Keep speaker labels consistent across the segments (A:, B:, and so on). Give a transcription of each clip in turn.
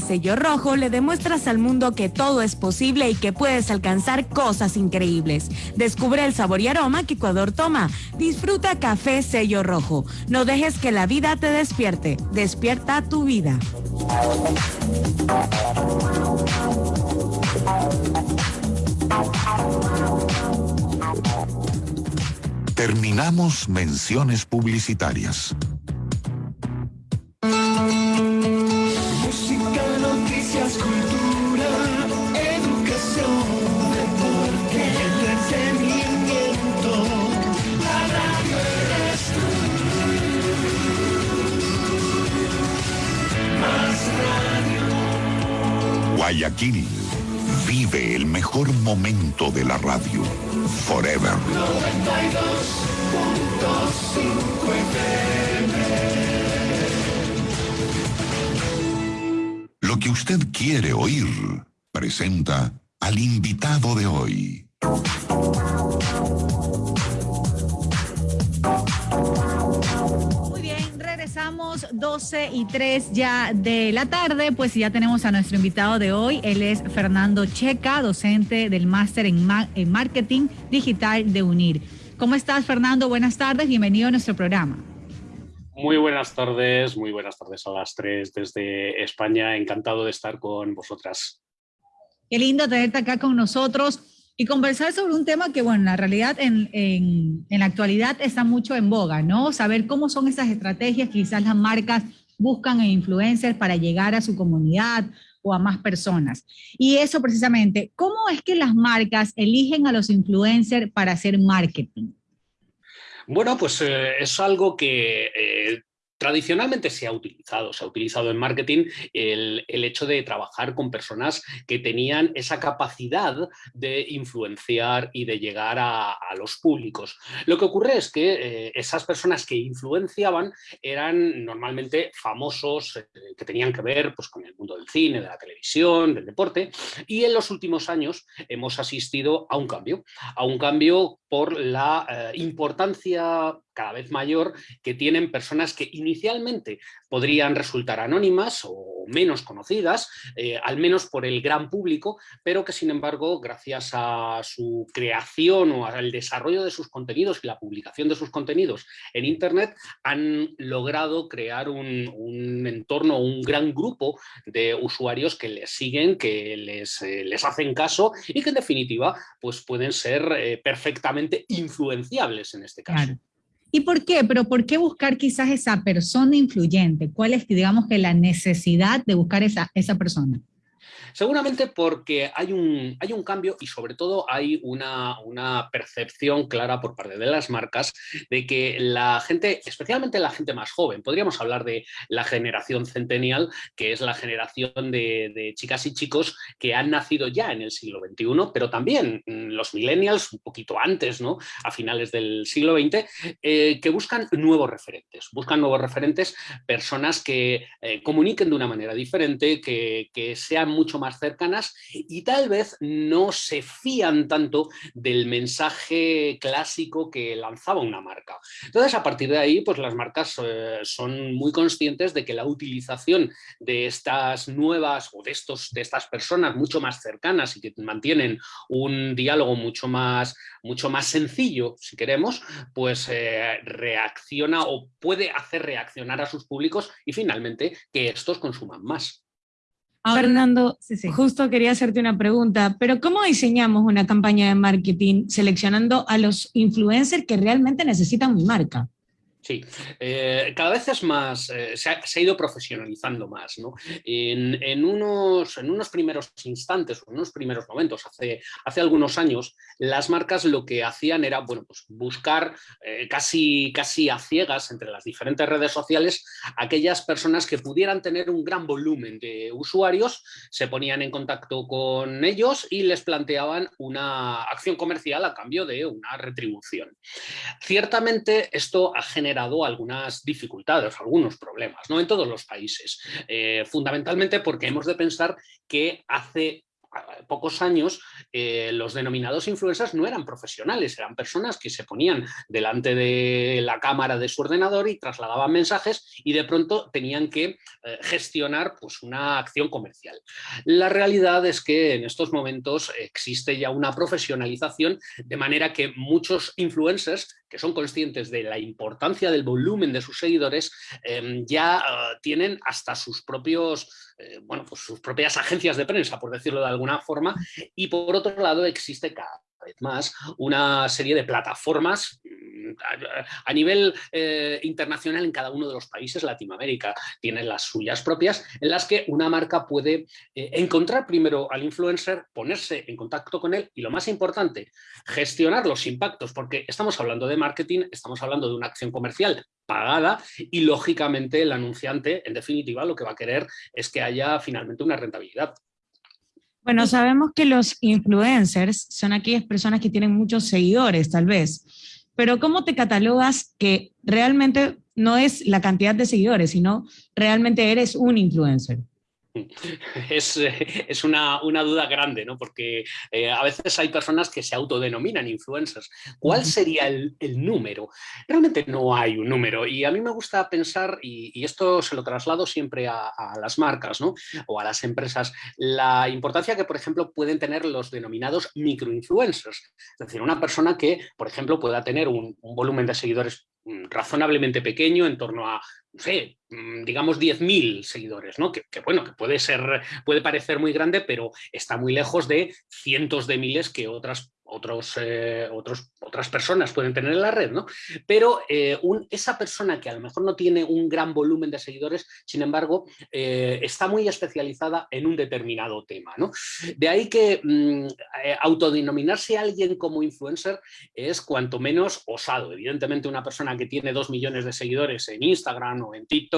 A: sello rojo le demuestras al mundo que todo es posible y que puedes alcanzar cosas increíbles. Descubre el sabor y aroma que Ecuador toma. Disfruta café sello rojo. No dejes que la vida te despierte. Despierta tu vida.
B: Terminamos menciones publicitarias. Vive el mejor momento de la radio. Forever. Lo que usted quiere oír presenta al invitado de hoy.
C: Estamos 12 y 3 ya de la tarde, pues ya tenemos a nuestro invitado de hoy. Él es Fernando Checa, docente del máster en, en Marketing Digital de UNIR. ¿Cómo estás, Fernando? Buenas tardes, bienvenido a nuestro programa.
D: Muy buenas tardes, muy buenas tardes a las tres desde España. Encantado de estar con vosotras.
C: Qué lindo tenerte acá con nosotros y conversar sobre un tema que, bueno, en la realidad en, en, la actualidad está mucho en boga, ¿no? Saber cómo son esas estrategias quizás las marcas buscan en influencers para llegar a su comunidad o a más personas. Y eso precisamente, ¿cómo es que las marcas eligen a los influencers para hacer marketing?
D: Bueno, pues eh, es algo que eh, Tradicionalmente se ha utilizado, se ha utilizado en marketing el, hecho de trabajar con personas que tenían esa capacidad de influenciar y de llegar a, los públicos. Lo que ocurre es que eh, esas personas que influenciaban eran normalmente famosos eh, que tenían que ver pues, con el mundo del cine, de la televisión, del deporte y en los últimos años hemos asistido a un cambio, a un cambio por la eh, importancia cada vez mayor que tienen personas que inicialmente podrían resultar anónimas o menos conocidas, eh, al menos por el gran público, pero que sin embargo, gracias a su creación o al desarrollo de sus contenidos y la publicación de sus contenidos en Internet, han logrado crear un, entorno, un gran grupo de usuarios que les siguen, que les, eh, les hacen caso y que en definitiva pues pueden ser eh, perfectamente influenciables en este caso.
C: ¿Y por qué? Pero ¿por qué buscar quizás esa persona influyente? ¿Cuál es, digamos, que la necesidad de buscar esa, esa persona?
D: Seguramente porque hay un, hay un cambio y sobre todo hay una, una, percepción clara por parte de las marcas de que la gente, especialmente la gente más joven, podríamos hablar de la generación centennial, que es la generación de, chicas y chicos que han nacido ya en el siglo XXI, pero también mm, los millennials, un poquito antes, ¿no? a finales del siglo XX, eh, que buscan nuevos referentes, buscan nuevos referentes, personas que eh, comuniquen de una manera diferente, que, que sean mucho más cercanas y tal vez no se fían tanto del mensaje clásico que lanzaba una marca. Entonces, a partir de ahí, pues las marcas eh, son muy conscientes de que la utilización de estas nuevas o de, estos, de estas personas mucho más cercanas y que mantienen un diálogo mucho más, mucho más sencillo, si queremos, pues eh, reacciona o puede hacer reaccionar a sus públicos y finalmente que estos consuman más.
A: Fernando, justo quería hacerte una pregunta, pero ¿cómo diseñamos una campaña de marketing seleccionando a los influencers que realmente necesitan mi marca?
D: Sí, eh, cada vez es más, eh, se, ha, ido profesionalizando más. ¿no? En, unos, en unos primeros instantes, en unos primeros momentos, hace, hace algunos años, las marcas lo que hacían era bueno, pues buscar eh, casi, casi a ciegas entre las diferentes redes sociales aquellas personas que pudieran tener un gran volumen de usuarios, se ponían en contacto con ellos y les planteaban una acción comercial a cambio de una retribución. Ciertamente esto ha generado algunas dificultades, algunos problemas, ¿no? En todos los países. Eh, fundamentalmente porque hemos de pensar que hace pocos años eh, los denominados influencers no eran profesionales, eran personas que se ponían delante de la cámara de su ordenador y trasladaban mensajes y de pronto tenían que eh, gestionar pues, una acción comercial. La realidad es que en estos momentos existe ya una profesionalización de manera que muchos influencers que son conscientes de la importancia del volumen de sus seguidores, em, ya ah, tienen hasta sus propios, eh, bueno, pues sus propias agencias de prensa, por decirlo de alguna forma, y por otro lado existe cada vez más una serie de plataformas a, nivel eh, internacional en cada uno de los países, Latinoamérica tiene las suyas propias, en las que una marca puede eh, encontrar primero al influencer, ponerse en contacto con él y lo más importante, gestionar los impactos, porque estamos hablando de marketing, estamos hablando de una acción comercial pagada y lógicamente el anunciante, en definitiva, lo que va a querer es que haya finalmente una rentabilidad.
A: Bueno, sabemos que los influencers son aquellas personas que tienen muchos seguidores, tal vez, pero ¿cómo te catalogas que realmente no es la cantidad de seguidores, sino realmente eres un influencer?
D: Es, es una, una, duda grande, ¿no? porque eh, a veces hay personas que se autodenominan influencers. ¿Cuál sería el, el número? Realmente no hay un número y a mí me gusta pensar, y, y esto se lo traslado siempre a, a, las marcas ¿no? o a las empresas, la importancia que, por ejemplo, pueden tener los denominados microinfluencers. Es decir, una persona que, por ejemplo, pueda tener un, un volumen de seguidores mm, razonablemente pequeño, en torno a no sé, digamos 10.000 seguidores, ¿no? Que, bueno, que puede ser, puede parecer muy grande, pero está muy lejos de cientos de miles que otras otros, eh, otras personas pueden tener en la red, ¿no? Pero eh, esa persona que a lo mejor no tiene un gran volumen de seguidores, sin embargo, eh, está muy especializada en un determinado tema, ¿no? De ahí que mm, eh, autodenominarse a alguien como influencer es cuanto menos osado. Evidentemente una persona que tiene dos millones de seguidores en Instagram o en TikTok,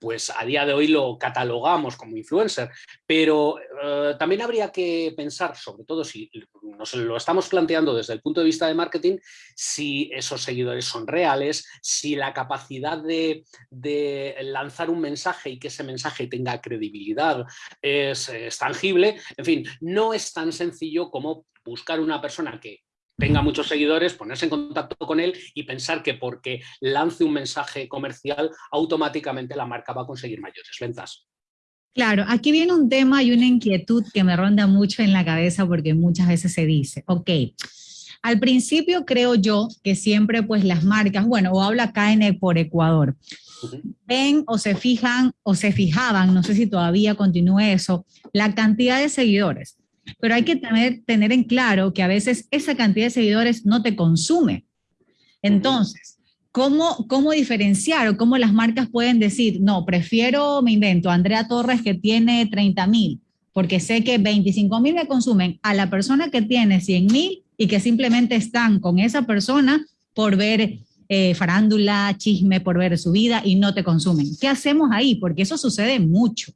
D: pues a día de hoy lo catalogamos como influencer, pero eh, también habría que pensar, sobre todo si nos lo estamos planteando desde el punto de vista de marketing, si esos seguidores son reales, si la capacidad de, lanzar un mensaje y que ese mensaje tenga credibilidad es tangible, en fin, no es tan sencillo como buscar una persona que tenga muchos seguidores, ponerse en contacto con él y pensar que porque lance un mensaje comercial, automáticamente la marca va a conseguir mayores ventas.
C: Claro, aquí viene un tema y una inquietud que me ronda mucho en la cabeza porque muchas veces se dice, ok, al principio creo yo que siempre pues las marcas, bueno, o habla en, por Ecuador, ven o se fijan o se fijaban, no sé si todavía continúe eso, la cantidad de seguidores. Pero hay que tener, en claro que a veces esa cantidad de seguidores no te consume. Entonces, ¿Cómo, ¿Cómo diferenciar o cómo las marcas pueden decir, no, prefiero, me invento, Andrea Torres que tiene 30 mil, porque sé que 25 mil me consumen, a la persona que tiene 100 mil y que simplemente están con esa persona por ver eh, farándula, chisme, por ver su vida y no te consumen. ¿Qué hacemos ahí? Porque eso sucede mucho.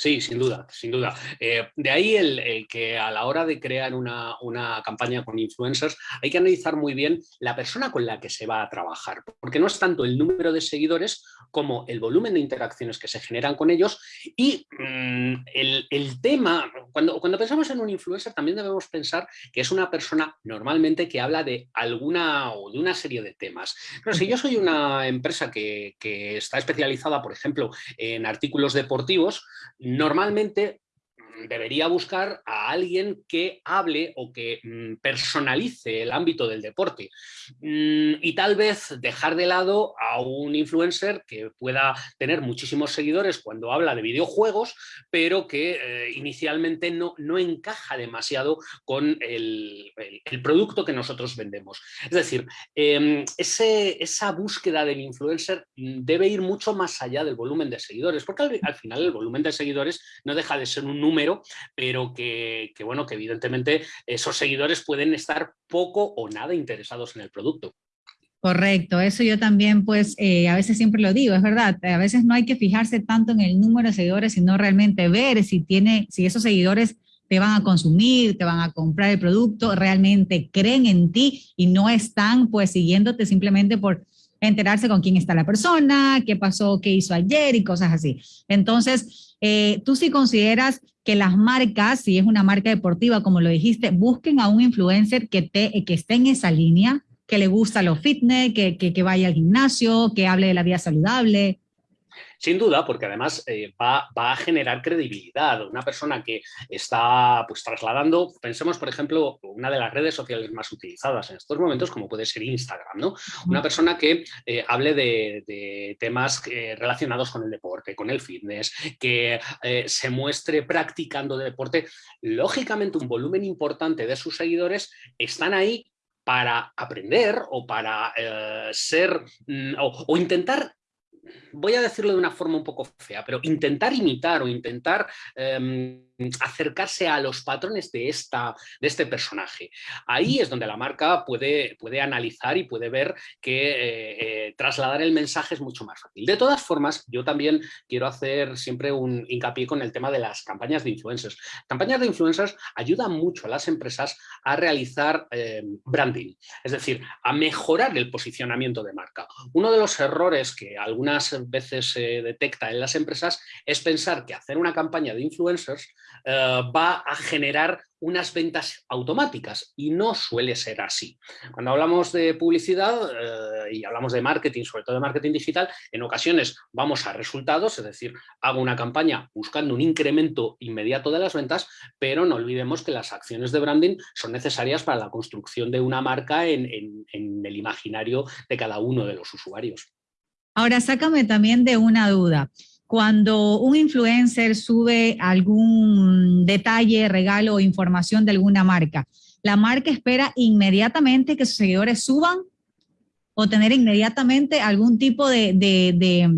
D: Sí, sin duda, sin duda. Eh, de ahí el, que a la hora de crear una, una, campaña con influencers hay que analizar muy bien la persona con la que se va a trabajar, porque no es tanto el número de seguidores como el volumen de interacciones que se generan con ellos y mmm, el, el, tema, cuando, cuando pensamos en un influencer también debemos pensar que es una persona normalmente que habla de alguna o de una serie de temas. Pero si yo soy una empresa que, que está especializada, por ejemplo, en artículos deportivos, normalmente debería buscar a alguien que hable o que mm, personalice el ámbito del deporte mm, y tal vez dejar de lado a un influencer que pueda tener muchísimos seguidores cuando habla de videojuegos, pero que eh, inicialmente no, no encaja demasiado con el, producto que nosotros vendemos. Es decir, ese, esa búsqueda del influencer debe ir mucho más allá del volumen de seguidores, porque al final el volumen de seguidores no deja de ser un número pero que, que, bueno, que evidentemente esos seguidores pueden estar poco o nada interesados en el producto.
C: Correcto, eso yo también pues eh, a veces siempre lo digo, es verdad, a veces no hay que fijarse tanto en el número de seguidores, sino realmente ver si, tiene, si esos seguidores te van a consumir, te van a comprar el producto, realmente creen en ti y no están pues siguiéndote simplemente por enterarse con quién está la persona, qué pasó, qué hizo ayer y cosas así. Entonces, eh, tú sí consideras que las marcas, si es una marca deportiva, como lo dijiste, busquen a un influencer que, te, que esté en esa línea, que le gusta lo fitness, que, que vaya al gimnasio, que hable de la vida saludable.
D: Sin duda, porque además eh, va, a generar credibilidad. Una persona que está pues, trasladando, pensemos por ejemplo, una de las redes sociales más utilizadas en estos momentos, como puede ser Instagram, ¿no? Una persona que eh, hable de, temas eh, relacionados con el deporte, con el fitness, que se muestre practicando deporte. Lógicamente un volumen importante de sus seguidores están ahí para aprender o para ser mm, o, intentar voy a decirlo de una forma un poco fea, pero intentar imitar o intentar em, acercarse a los patrones de, esta, de este personaje. Ahí es donde la marca puede, puede analizar y puede ver que eh, eh, trasladar el mensaje es mucho más fácil. De todas formas, yo también quiero hacer siempre un hincapié con el tema de las campañas de influencers. Campañas de influencers ayudan mucho a las empresas a realizar eh, branding, es decir, a mejorar el posicionamiento de marca. Uno de los errores que algunas veces se detecta en las empresas es pensar que hacer una campaña de influencers eh, va a generar unas ventas automáticas y no suele ser así. Cuando hablamos de publicidad eh, y hablamos de marketing, sobre todo de marketing digital, en ocasiones vamos a resultados, es decir, hago una campaña buscando un incremento inmediato de las ventas, pero no olvidemos que las acciones de branding son necesarias para la construcción de una marca en el imaginario de cada uno de los usuarios.
C: Ahora, sácame también de una duda cuando un influencer sube algún detalle, regalo o información de alguna marca, ¿la marca espera inmediatamente que sus seguidores suban o tener inmediatamente algún tipo de, de,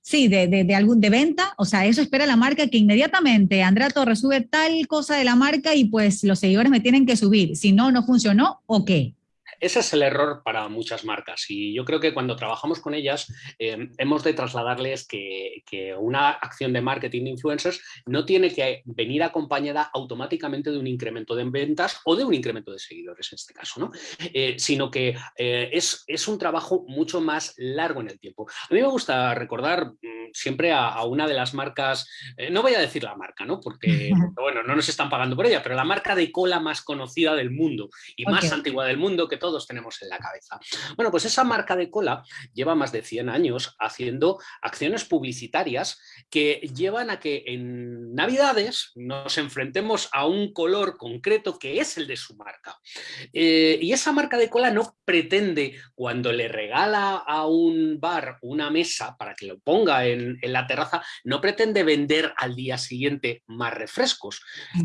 C: sí, de, de, algún, de venta? O sea, eso espera la marca que inmediatamente Andrea Torres sube tal cosa de la marca y pues los seguidores me tienen que subir. Si no, no funcionó, ¿o qué?
D: Ese es el error para muchas marcas y yo creo que cuando trabajamos con ellas eh, hemos de trasladarles que, una acción de marketing de influencers no tiene que venir acompañada automáticamente de un incremento de ventas o de un incremento de seguidores en este caso, ¿no? Eh, sino que eh, es, es, un trabajo mucho más largo en el tiempo. A mí me gusta recordar mm, siempre a, una de las marcas, no voy a decir la marca, ¿no? Porque, bueno, no nos están pagando por ella, pero la marca de cola más conocida del mundo y más antigua del mundo que todo todos tenemos en la cabeza. Bueno, pues esa marca de cola lleva más de 100 años haciendo acciones publicitarias que llevan a que en Navidades nos enfrentemos a un color concreto que es el de su marca. Eh, y esa marca de cola no pretende, cuando le regala a un bar una mesa para que lo ponga en, la terraza, no pretende vender al día siguiente más refrescos.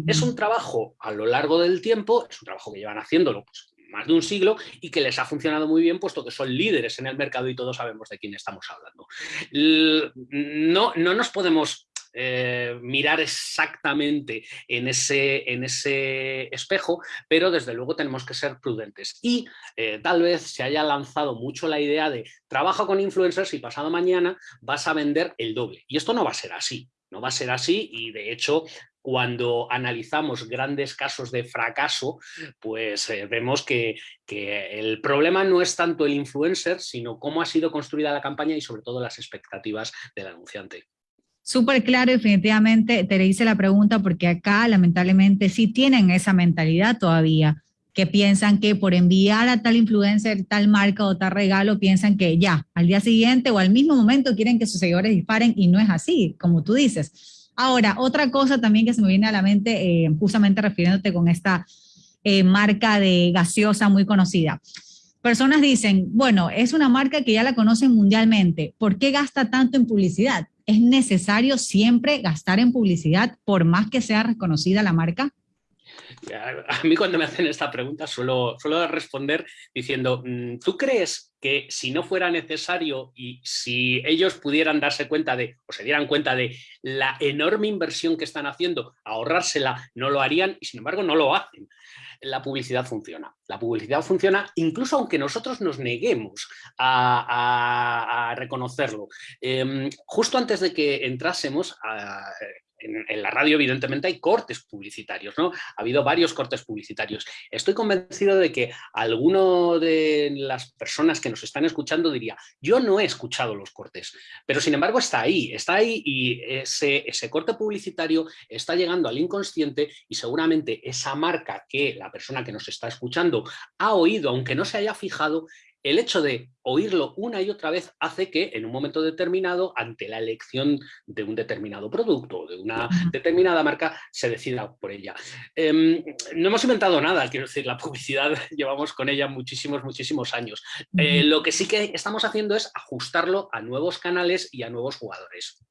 D: Es un trabajo a lo largo del tiempo, es un trabajo que llevan haciéndolo pues, más de un siglo y que les ha funcionado muy bien puesto que son líderes en el mercado y todos sabemos de quién estamos hablando. No, no nos podemos eh, mirar exactamente en ese, en ese espejo, pero desde luego tenemos que ser prudentes. Y eh, tal vez se haya lanzado mucho la idea de trabaja con influencers y pasado mañana vas a vender el doble. Y esto no va a ser así. No va a ser así y de hecho cuando analizamos grandes casos de fracaso, pues eh, vemos que, que, el problema no es tanto el influencer, sino cómo ha sido construida la campaña y sobre todo las expectativas del anunciante.
C: Súper claro, definitivamente te hice la pregunta porque acá lamentablemente sí tienen esa mentalidad todavía, que piensan que por enviar a tal influencer, tal marca o tal regalo, piensan que ya, al día siguiente o al mismo momento quieren que sus seguidores disparen y no es así, como tú dices Ahora, otra cosa también que se me viene a la mente, eh, justamente refiriéndote con esta eh, marca de gaseosa muy conocida. Personas dicen, bueno, es una marca que ya la conocen mundialmente, ¿por qué gasta tanto en publicidad? ¿Es necesario siempre gastar en publicidad por más que sea reconocida la marca?
D: A mí cuando me hacen esta pregunta suelo, suelo responder diciendo, mm, ¿tú crees que si no fuera necesario y si ellos pudieran darse cuenta de, o se dieran cuenta de la enorme inversión que están haciendo, ahorrársela, no lo harían y sin embargo no lo hacen? La publicidad funciona. La publicidad funciona incluso aunque nosotros nos neguemos a, reconocerlo. Em, justo antes de que entrásemos, a, en, la radio evidentemente hay cortes publicitarios, ¿no? Ha habido varios cortes publicitarios. Estoy convencido de que alguno de las personas que nos están escuchando diría, yo no he escuchado los cortes, pero sin embargo está ahí, está ahí y ese, ese corte publicitario está llegando al inconsciente y seguramente esa marca que la persona que nos está escuchando ha oído, aunque no se haya fijado, el hecho de oírlo una y otra vez hace que en un momento determinado, ante la elección de un determinado producto o de una determinada marca, se decida por ella. Em, no hemos inventado nada, quiero decir, la publicidad llevamos con ella muchísimos, muchísimos años. Eh, lo que sí que estamos haciendo es ajustarlo a nuevos canales y a nuevos jugadores.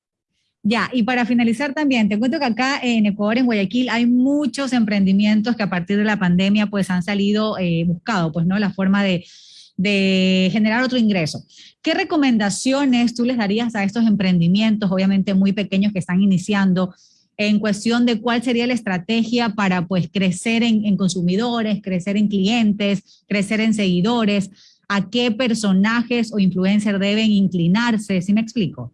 C: Ya, y para finalizar también, te cuento que acá en Ecuador, en Guayaquil, hay muchos emprendimientos que a partir de la pandemia pues han salido eh, buscado, pues, ¿no? La forma de de generar otro ingreso. ¿Qué recomendaciones tú les darías a estos emprendimientos, obviamente muy pequeños que están iniciando, en cuestión de cuál sería la estrategia para pues crecer en, consumidores, crecer en clientes, crecer en seguidores? ¿A qué personajes o influencers deben inclinarse? ¿Sí me explico?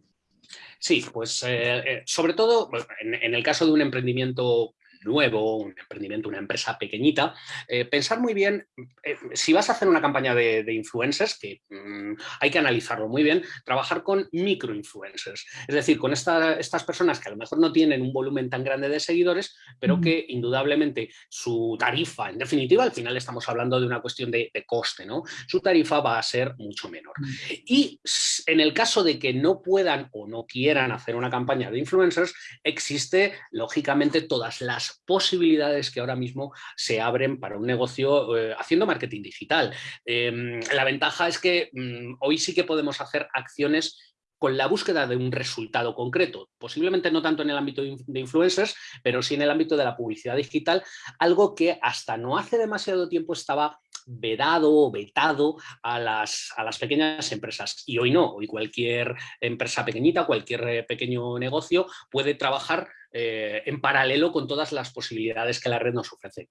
D: Sí, pues eh, eh, sobre todo en, el caso de un emprendimiento nuevo, un emprendimiento, una empresa pequeñita, eh, pensar muy bien, eh, si vas a hacer una campaña de, influencers, que mm, hay que analizarlo muy bien, trabajar con microinfluencers, es decir, con estas personas que a lo mejor no tienen un volumen tan grande de seguidores, pero que indudablemente su tarifa, en definitiva, al final estamos hablando de una cuestión de, coste, ¿no? Su tarifa va a ser mucho menor. Y en el caso de que no puedan o no quieran hacer una campaña de influencers, existe lógicamente todas las posibilidades que ahora mismo se abren para un negocio eh, haciendo marketing digital. Em, la ventaja es que mm, hoy sí que podemos hacer acciones con la búsqueda de un resultado concreto, posiblemente no tanto en el ámbito de influencers, pero sí en el ámbito de la publicidad digital, algo que hasta no hace demasiado tiempo estaba vedado o vetado a las, a las pequeñas empresas. Y hoy no, hoy cualquier empresa pequeñita, cualquier eh, pequeño negocio puede trabajar eh, en paralelo con todas las posibilidades que la red nos ofrece.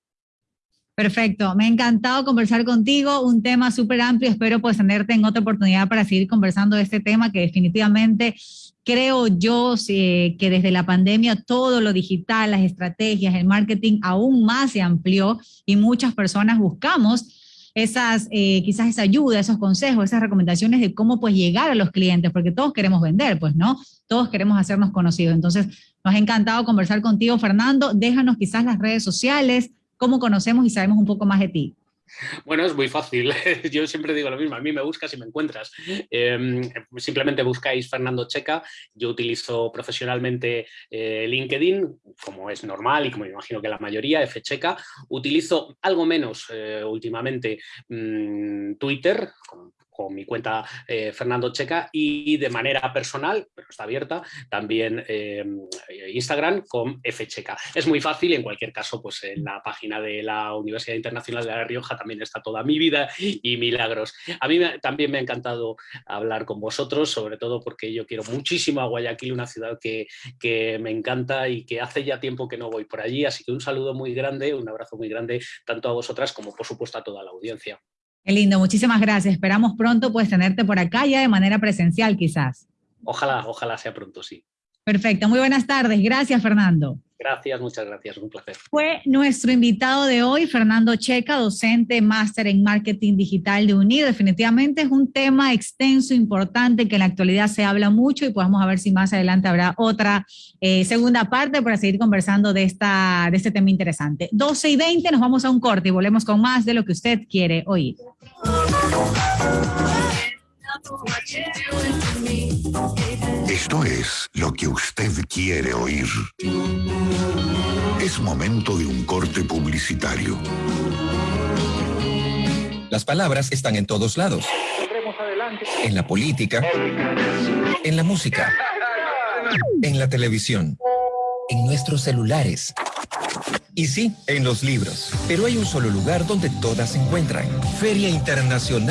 C: Perfecto, me ha encantado conversar contigo, un tema súper amplio, espero pues tenerte en otra oportunidad para seguir conversando de este tema que definitivamente creo yo que desde la pandemia todo lo digital, las estrategias, el marketing aún más se amplió y muchas personas buscamos esas, eh, quizás esa ayuda, esos consejos, esas recomendaciones de cómo pues llegar a los clientes, porque todos queremos vender, pues, ¿no? Todos queremos hacernos conocidos. Entonces, nos ha encantado conversar contigo, Fernando. Déjanos quizás las redes sociales, cómo conocemos y sabemos un poco más de ti.
D: Bueno, es muy fácil. Yo siempre digo lo mismo. A mí me buscas y me encuentras. Em, simplemente buscáis Fernando Checa. Yo utilizo profesionalmente eh, LinkedIn, como es normal y como imagino que la mayoría, Fcheca. Utilizo algo menos eh, últimamente mm, Twitter, mi cuenta eh, Fernando Checa y de manera personal, pero está abierta, también eh, Instagram con Fcheca. Es muy fácil, en cualquier caso, pues en la página de la Universidad Internacional de La Rioja también está toda mi vida y milagros. A mí también me ha encantado hablar con vosotros, sobre todo porque yo quiero muchísimo a Guayaquil, una ciudad que, que me encanta y que hace ya tiempo que no voy por allí, así que un saludo muy grande, un abrazo muy grande tanto a vosotras como por supuesto a toda la audiencia.
C: Qué lindo, muchísimas gracias. Esperamos pronto pues tenerte por acá ya de manera presencial quizás.
D: Ojalá, ojalá sea pronto, sí.
C: Perfecto, muy buenas tardes. Gracias, Fernando.
D: Gracias, muchas gracias, un placer.
C: Fue nuestro invitado de hoy, Fernando Checa, docente, máster en marketing digital de UNIR. Definitivamente es un tema extenso, importante, que en la actualidad se habla mucho y podemos ver si más adelante habrá otra eh, segunda parte para seguir conversando de, esta, de este tema interesante. 12 y 20, nos vamos a un corte y volvemos con más de lo que usted quiere oír.
B: Esto es lo que usted quiere oír. Es momento de un corte publicitario.
E: Las palabras están en todos lados. En la política, en la música, en la televisión, en nuestros celulares. Y sí, en los libros. Pero hay un solo lugar donde todas se encuentran. Feria Internacional